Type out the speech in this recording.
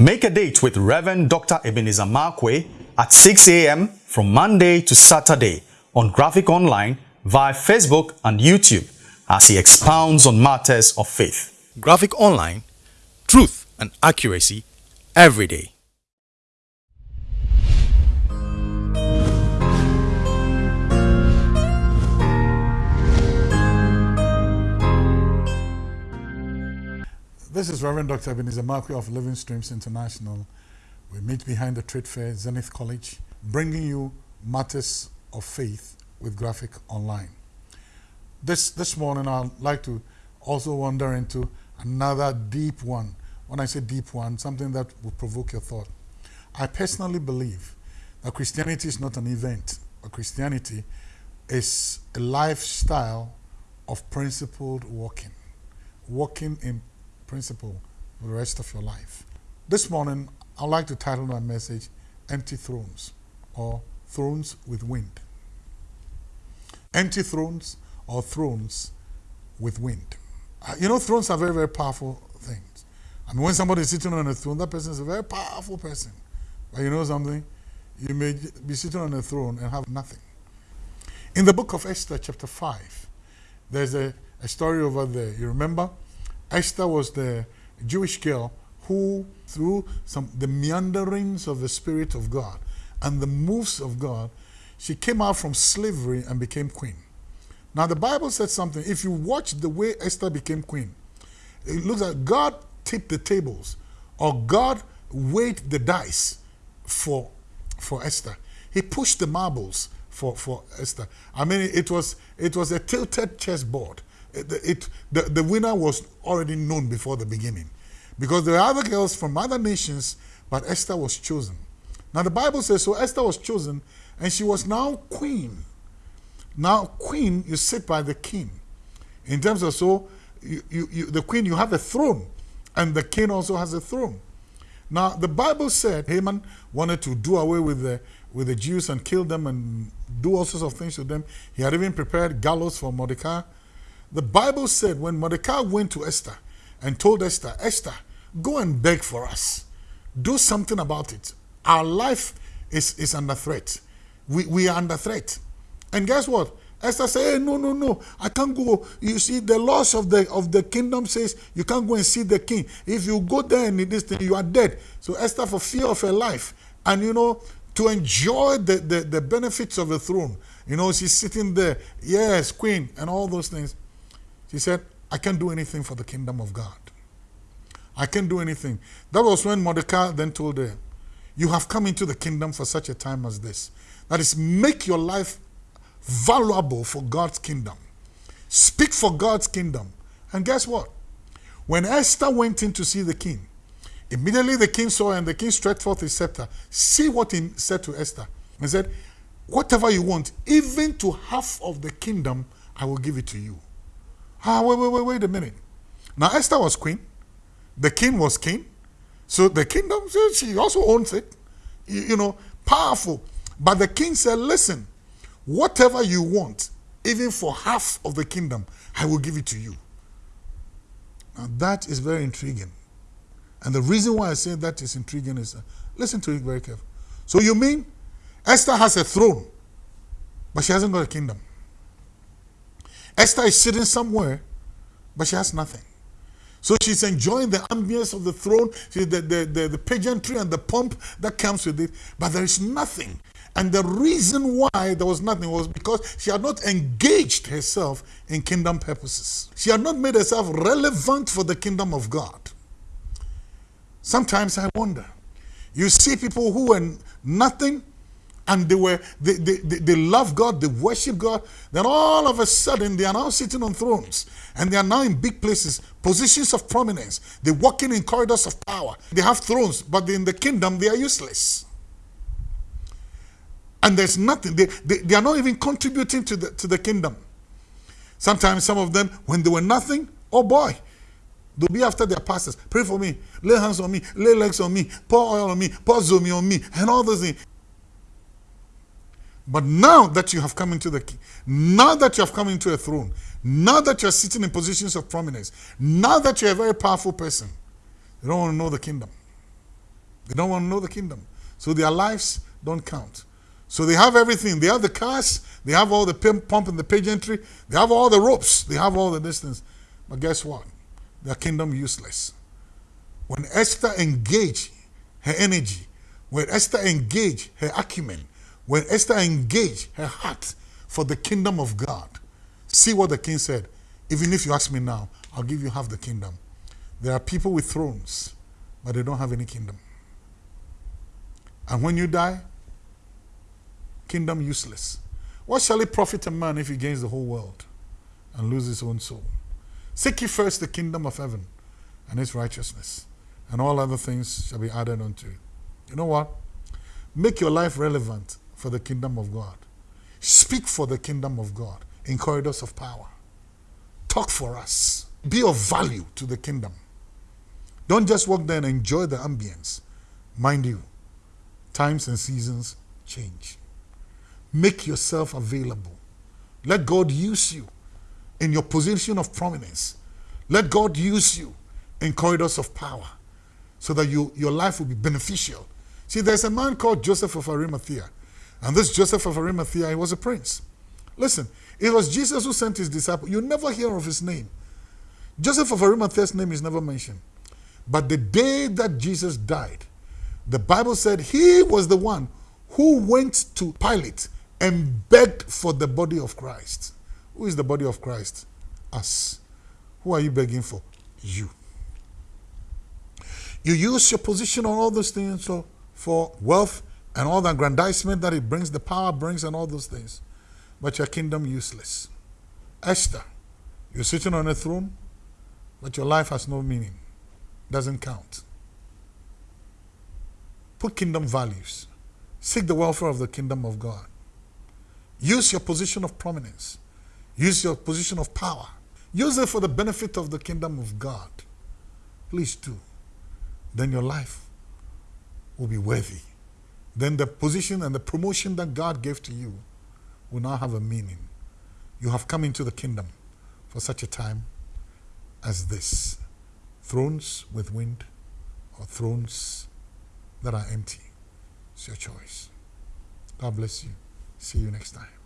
Make a date with Reverend Dr. Ebenezer Markwei at 6 a.m. from Monday to Saturday on Graphic Online via Facebook and YouTube as he expounds on matters of faith. Graphic Online, truth and accuracy every day. This is Reverend Dr. Ebenezer Markwei of Living Streams International. We meet behind the Trade Fair, Zenith College, bringing you matters of faith with Graphic Online. This, this morning, I'd like to also wander into another deep one. When I say deep one, something that will provoke your thought. I personally believe that Christianity is not an event, but Christianity is a lifestyle of principled walking. Walking in principle for the rest of your life. This morning, I'd like to title my message Empty Thrones or Thrones with Wind. Empty thrones or thrones with wind. Uh, you know, thrones are very, very powerful things. I mean, when somebody is sitting on a throne, that person is a very powerful person. But you know something? You may be sitting on a throne and have nothing. In the book of Esther, chapter 5, there's a, a story over there. You remember? Esther was the Jewish girl who, through some the meanderings of the Spirit of God and the moves of God, she came out from slavery and became queen. Now the Bible said something. If you watch the way Esther became queen, it looks like God tipped the tables or God weighed the dice for, for Esther. He pushed the marbles for, for Esther. I mean, it was, it was a tilted chessboard it, the, the winner was already known before the beginning. Because there are other girls from other nations, but Esther was chosen. Now the Bible says, so Esther was chosen, and she was now queen. Now, queen, you sit by the king. In terms of so, you, you, you, the queen, you have a throne, and the king also has a throne. Now, the Bible said Haman wanted to do away with the, with the Jews and kill them and do all sorts of things to them. He had even prepared gallows for Mordecai. The Bible said when Mordecai went to Esther and told Esther, Esther, go and beg for us. Do something about it. Our life is, is under threat. We, we are under threat. And guess what? Esther said, hey, no, no, no, I can't go. You see, the laws of the of the kingdom says you can't go and see the king. If you go there and this thing, you are dead. So Esther, for fear of her life, and you know, to enjoy the, the, the benefits of the throne, you know, she's sitting there, yes, queen, and all those things. She said, I can't do anything for the kingdom of God. I can't do anything. That was when Mordecai then told her, You have come into the kingdom for such a time as this. That is, make your life valuable for God's kingdom. Speak for God's kingdom. And guess what? When Esther went in to see the king, immediately the king saw and the king stretched forth his scepter. See what he said to Esther. He said, Whatever you want, even to half of the kingdom, I will give it to you. Ah, wait, wait, wait, wait a minute. Now, Esther was queen. The king was king. So the kingdom, she also owns it. You, you know, powerful. But the king said, listen, whatever you want, even for half of the kingdom, I will give it to you. Now, that is very intriguing. And the reason why I say that is intriguing is, uh, listen to it very carefully. So you mean Esther has a throne, but she hasn't got a kingdom. Esther is sitting somewhere, but she has nothing. So she's enjoying the ambience of the throne, the, the, the, the pageantry and the pomp that comes with it, but there is nothing. And the reason why there was nothing was because she had not engaged herself in kingdom purposes. She had not made herself relevant for the kingdom of God. Sometimes I wonder, you see people who were nothing and they were they, they, they, love God, they worship God, then all of a sudden they are now sitting on thrones and they are now in big places, positions of prominence. They're walking in corridors of power. They have thrones, but in the kingdom they are useless. And there's nothing, they, they, they are not even contributing to the to the kingdom. Sometimes some of them, when they were nothing, oh boy, They'll be after their pastors. Pray for me. Lay hands on me. Lay legs on me. Pour oil on me. Pour zomi on me. And all those things. But now that you have come into the now that you have come into a throne, now that you're sitting in positions of prominence, now that you're a very powerful person, they don't want to know the kingdom. They don't want to know the kingdom. So their lives don't count. So they have everything. They have the cars. They have all the pump and the pageantry. They have all the ropes. They have all the distance. But guess what? Their kingdom useless. When Esther engaged her energy, when Esther engaged her acumen, when Esther engaged her heart for the kingdom of God, see what the king said. Even if you ask me now, I'll give you half the kingdom. There are people with thrones, but they don't have any kingdom. And when you die, kingdom useless. What shall it profit a man if he gains the whole world and loses his own soul? Seek ye first the kingdom of heaven and its righteousness, and all other things shall be added unto it. You know what? Make your life relevant for the kingdom of God. Speak for the kingdom of God in corridors of power. Talk for us. Be of value to the kingdom. Don't just walk there and enjoy the ambience. Mind you, times and seasons change. Make yourself available. Let God use you in your position of prominence. Let God use you in corridors of power so that you, your life will be beneficial. See, there's a man called Joseph of Arimathea. And this Joseph of Arimathea, he was a prince. Listen, it was Jesus who sent his disciple. You never hear of his name. Joseph of Arimathea's name is never mentioned. But the day that Jesus died, the Bible said he was the one who went to Pilate and begged for the body of Christ. Who is the body of Christ? Us. Who are you begging for? You. You use your position on all those things for wealth and all the aggrandizement that it brings, the power brings, and all those things. But your kingdom useless. Esther, you're sitting on a throne, but your life has no meaning, doesn't count. Put kingdom values. Seek the welfare of the kingdom of God. Use your position of prominence. Use your position of power. Use it for the benefit of the kingdom of God. Please do. Then your life will be worthy. Then the position and the promotion that God gave to you will now have a meaning. You have come into the kingdom for such a time as this. Thrones with wind or thrones that are empty. It's your choice. God bless you. See you next time.